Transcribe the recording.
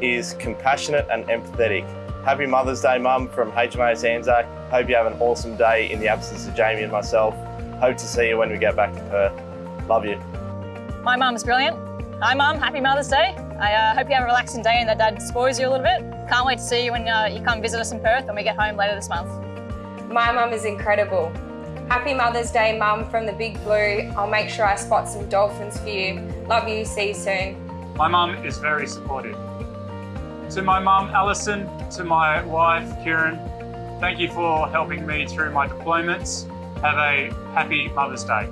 is compassionate and empathetic. Happy Mother's Day, Mum, from HMAS Anzac. Hope you have an awesome day in the absence of Jamie and myself. Hope to see you when we get back to Perth. Love you. My mum's brilliant. Hi mum, happy Mother's Day. I uh, hope you have a relaxing day and that dad spoils you a little bit. Can't wait to see you when uh, you come visit us in Perth when we get home later this month. My mum is incredible. Happy Mother's Day, Mum, from the Big Blue. I'll make sure I spot some dolphins for you. Love you, see you soon. My mum is very supportive. To my mum, Alison, to my wife, Kieran, thank you for helping me through my deployments. Have a happy Mother's Day.